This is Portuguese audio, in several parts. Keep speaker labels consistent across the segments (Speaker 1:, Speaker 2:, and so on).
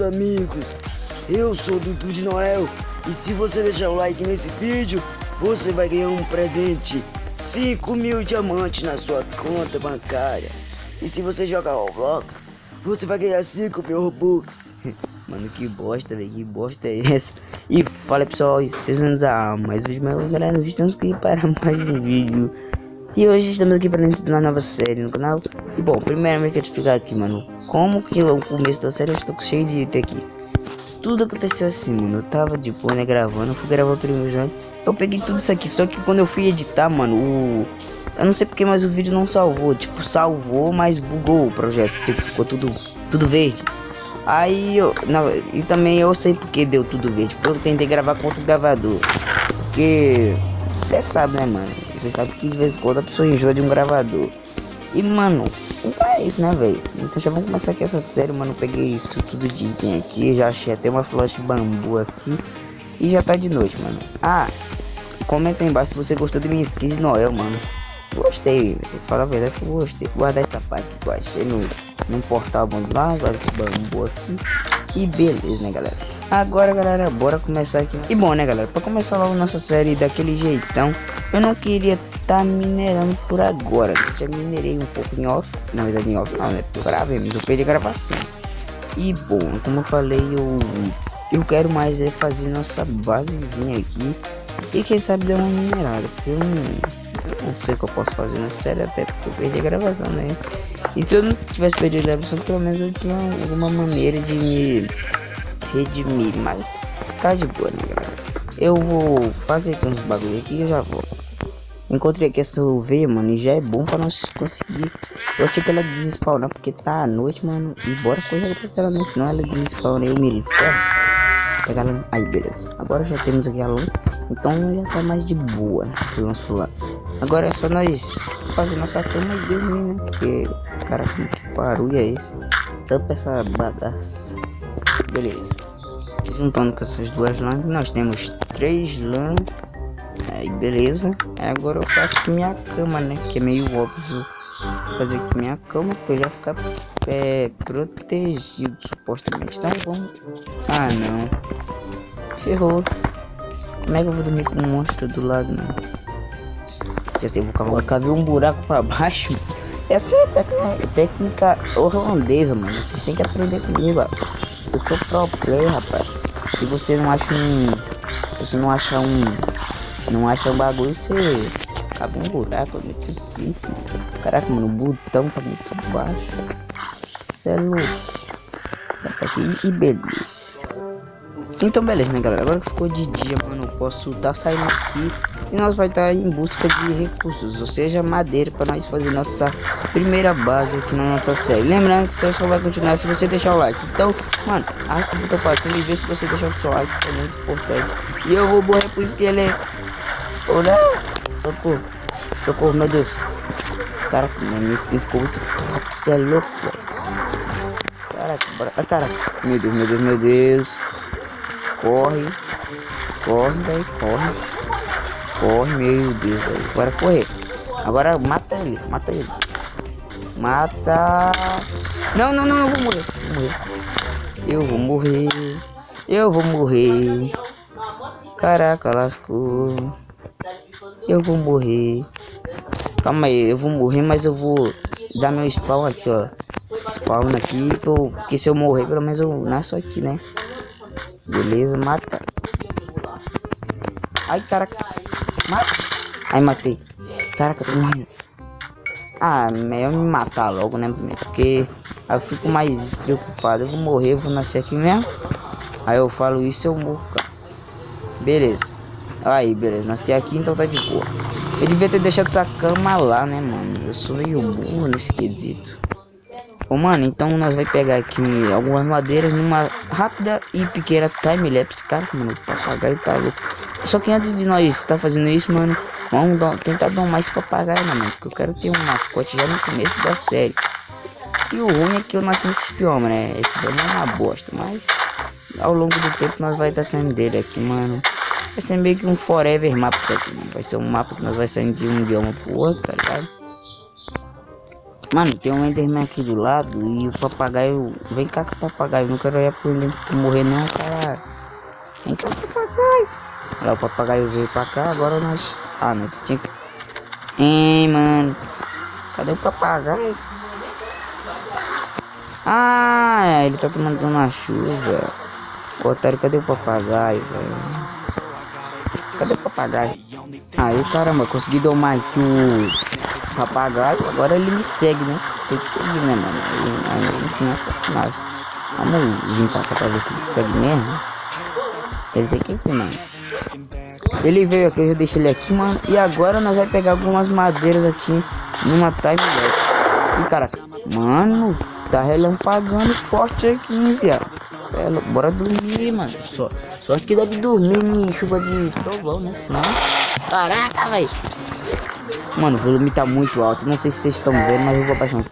Speaker 1: amigos, eu sou Dudu de Noel. E se você deixar o like nesse vídeo, você vai ganhar um presente. 5 mil diamantes na sua conta bancária. E se você jogar Roblox, você vai ganhar 5 mil Robux. Mano, que bosta, velho, que bosta é essa? E fala pessoal, vocês vão dar mais vídeo, mas galera, estamos aqui para mais um vídeo e hoje estamos aqui para dentro de uma nova série no canal. E bom, primeiramente quero te explicar aqui, mano Como que o começo da série eu estou cheio de item aqui. Tudo aconteceu assim, mano. Eu tava de boa, né, gravando Fui gravar o primeiro jogo Eu peguei tudo isso aqui Só que quando eu fui editar, mano o... Eu não sei porque, mas o vídeo não salvou. Tipo, salvou, mas bugou o projeto Tipo, ficou tudo, tudo verde. Aí eu... Não, e também eu sei porque deu tudo verde Porque eu tentei gravar com outro gravador. Porque... Você sabe, né, mano? Você sabe que de vez em quando a pessoa enjoa de um gravador. E, mano, então é isso, né, velho? Então já vamos começar aqui essa série, mano. Peguei isso tudo de item aqui. Já achei até uma de bambu aqui. E já tá de noite, mano. Ah, comenta aí embaixo se você gostou de minha skin de Noel, mano. Gostei, fala a verdade que eu gostei. Guardar essa parte que eu achei no, no portal bom lá, guarda esse bambu aqui. E beleza, né, galera? Agora, galera, bora começar aqui. E bom, né, galera? Pra começar logo nossa série daquele jeitão, eu não queria tá minerando por agora. Já minerei um pouco em off. Na verdade, em off não, né? Gravei, mas eu perdi a gravação. E bom, como eu falei, eu, eu quero mais é fazer nossa basezinha aqui. E quem sabe dar uma minerada. Porque eu não, não sei o que eu posso fazer na série, até porque eu perdi a gravação, né? E se eu não tivesse perdido a gravação, pelo menos eu tinha alguma maneira de me redimir, mas tá de boa, né, galera? Eu vou fazer aqui uns bagulho aqui e eu já vou. Encontrei aqui essa veia, mano, e já é bom pra nós conseguir. Eu achei que ela desespawnar porque tá à noite, mano. E bora correr atrás dela, né? Senão ela despawna e eu me ferro. Pegar ela. Aí, beleza. Agora já temos aqui a luz. Então já tá mais de boa né, nosso lado. Agora é só nós fazer nossa cama e dormir, né? Porque, cara, que barulho é esse? Tampa essa bagaça. Beleza. Juntando com essas duas lãs, nós temos três lãs. Aí, beleza. Agora eu faço aqui minha cama, né? Que é meio óbvio fazer aqui minha cama pra ele ficar é, protegido, supostamente. Tá bom. Ah, não. Ferrou. Como é que eu vou dormir com um monstro do lado, né? Já sei, vou cavar, cavar um buraco pra baixo. Essa é a técnica, técnica holandesa, mano. Vocês têm que aprender comigo, ó. Eu sou pro player, rapaz. Se você não acha um. Se você não acha um. Não acha um bagulho, você acaba um buraco, muito simples. Caraca, mano, o botão tá muito baixo. Você é louco. Aqui e beleza. Então beleza, né galera, agora que ficou de dia, mano, eu posso tá saindo aqui e nós vai estar tá em busca de recursos, ou seja, madeira para nós fazer nossa primeira base aqui na nossa série. Lembrando que você só vai continuar se você deixar o like. Então, mano, arrasta o botão para cima e vê se você deixar o seu like, é muito importante. E eu vou morrer pro esqueleto. Olha, socorro, socorro, meu Deus. Caraca, minha skin ficou muito top, você é louco, Caraca, bora, ah, caraca, meu Deus, meu Deus, meu Deus. Corre. Corre, velho. Corre. Corre, meu Deus, velho. Bora correr. Agora mata ele. Mata ele. Mata. Não, não, não. Eu vou morrer. Eu vou morrer. Eu vou morrer. Caraca, lascou. Eu vou morrer. Calma aí, eu vou morrer, mas eu vou dar meu spawn aqui, ó. Spawn aqui, porque se eu morrer, pelo menos eu nasço aqui, né? Beleza, mata. Ai, caraca. Ai, matei. Caraca, tô morrendo. Ah, melhor me matar logo, né? Porque aí eu fico mais despreocupado. Eu vou morrer, eu vou nascer aqui mesmo. Aí eu falo isso eu morro, cara. Beleza. Aí, beleza. Nasci aqui, então tá de boa. Eu devia ter deixado essa cama lá, né, mano? Eu sou meio burro nesse quesito. Bom, mano, então nós vai pegar aqui algumas madeiras numa rápida e pequena time-lapse. Cara, mano, o papagaio tá louco. Só que antes de nós estar tá fazendo isso, mano, vamos dar, tentar dar mais papagaio, né, mano? Porque eu quero ter um mascote já no começo da série. E o ruim é que eu nasci nesse bioma, né? Esse bioma é uma bosta, mas ao longo do tempo nós vai estar tá saindo dele aqui, mano. Vai ser meio que um forever mapa isso aqui, mano. Vai ser um mapa que nós vai saindo de um bioma pro outro, tá ligado? Mano, tem um Enderman aqui do lado e o papagaio. Vem cá com o papagaio, não quero ir por ele morrer não, caralho. Vem cá o papagaio. Olha o papagaio veio pra cá, agora nós. Ah, não, tinha que. Hein, mano. Cadê o papagaio? Ah, ele tá tomando uma chuva. Otário, cadê o papagaio, velho? Cadê o papagaio? Aí, caramba, consegui domar aqui o papagaio. Agora ele me segue, né? Tem que seguir, né, mano? Aí, aí ensinar sacanagem. Vamos vir pra cá pra ver se ele segue mesmo. Ele tem que ir, mano. Ele veio aqui, eu já deixei ele aqui, mano. E agora nós vamos pegar algumas madeiras aqui numa time lapse. E caraca, mano, tá relampagando forte aqui, viado. É, bora dormir, mano. Só, só que deve dormir em chuva de trovão, né? Senão... Caraca, velho. Mano, o volume tá muito alto. Não sei se vocês estão vendo, mas eu vou abaixar.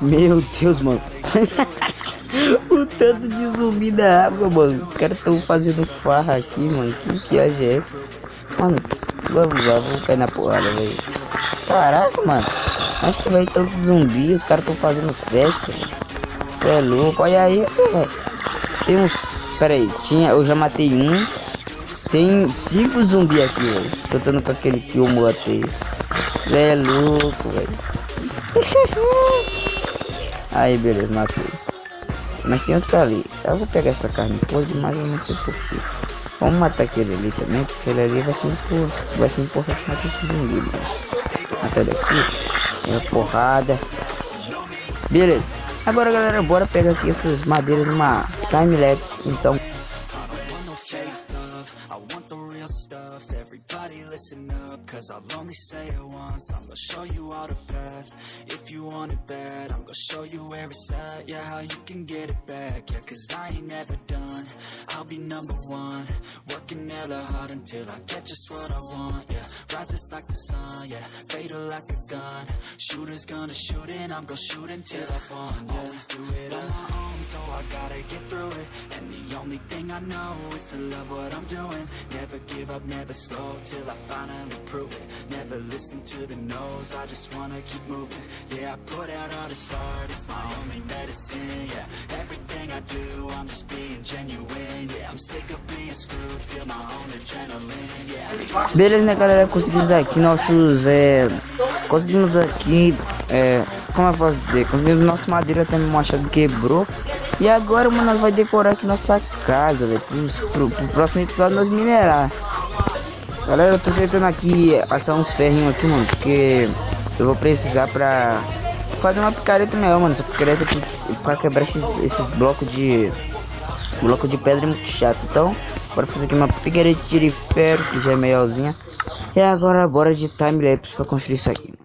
Speaker 1: Meu Deus, mano. o tanto de zumbi da água, mano. Os caras estão fazendo farra aqui, mano. Que viagem é essa? Mano, vamos lá, vamos cair na porrada, velho. Caraca, mano. Acho que vai tanto zumbi. Os caras estão fazendo festa, Você é louco, olha isso, velho. Tem uns. Pera aí, tinha. Eu já matei um. Tem cinco zumbi aqui, velho. Tentando com aquele que eu matei. Cê é louco, velho. aí, beleza, matei. Mas tem outro ali. Eu vou pegar essa carne podre, mas eu não sei porquê. Vamos matar aquele ali também, porque ele ali vai ser importante. Vai ser importante matar esse zumbi, mano. Matar daqui. É porrada. Beleza. Agora, galera, bora pegar aqui essas madeiras numa time-lapse, então... I get just what I want Yeah, rises like the sun Yeah, fatal like a gun. Shooters gonna shoot and I'm gonna shoot until I fall yeah. Always do it on my own So I gotta get through it. And the only thing I know Is to love what I'm doing. Never give up, never slow Till I finally prove it. Never listen to the no's, I just wanna keep moving. Yeah, I put out all this art, it's my Beleza, né galera, conseguimos aqui nossos, é... Conseguimos aqui, é... Como eu posso dizer? Conseguimos nossa madeira também, o machado quebrou E agora, mano, nós vai decorar aqui nossa casa, velho pro, pro próximo episódio nós minerar Galera, eu tô tentando aqui passar uns ferrinhos aqui, mano, porque eu vou precisar pra fazer uma picareta melhor, mano. Essa picareta aqui pra quebrar esses, esses blocos de bloco de pedra é muito chato. Então, bora fazer aqui uma picareta de ferro, que já é melhorzinha. E agora bora de time-lapse pra construir isso aqui.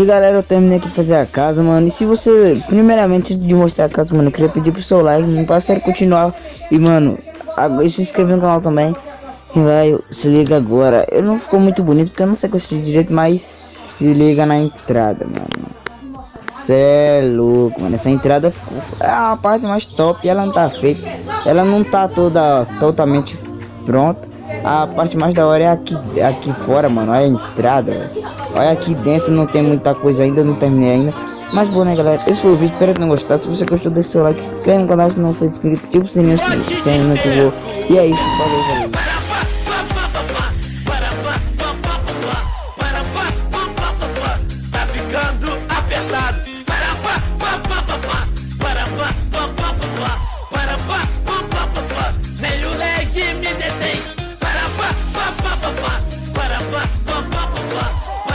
Speaker 1: E galera, eu terminei aqui fazer a casa, mano. E se você, primeiramente, de mostrar a casa, mano, eu queria pedir pro seu like, não pra sério continuar. E, mano, agora, se inscrever no canal também. E, velho, se liga agora. Eu não ficou muito bonito porque eu não sei construir direito, mas se liga na entrada, mano. Cê é louco, mano. Essa entrada ficou, é a parte mais top. Ela não tá feita. Ela não tá toda totalmente pronta. A parte mais da hora é aqui, aqui fora, mano. A entrada, velho. Olha aqui dentro, não tem muita coisa ainda, não terminei ainda. Mas bom, né, galera? Esse foi o vídeo. Espero que tenham gostado. Se você gostou, deixe seu like, se inscreve no canal se não for inscrito, ativa o sininho se, não ativou. E é isso, valeu, valeu.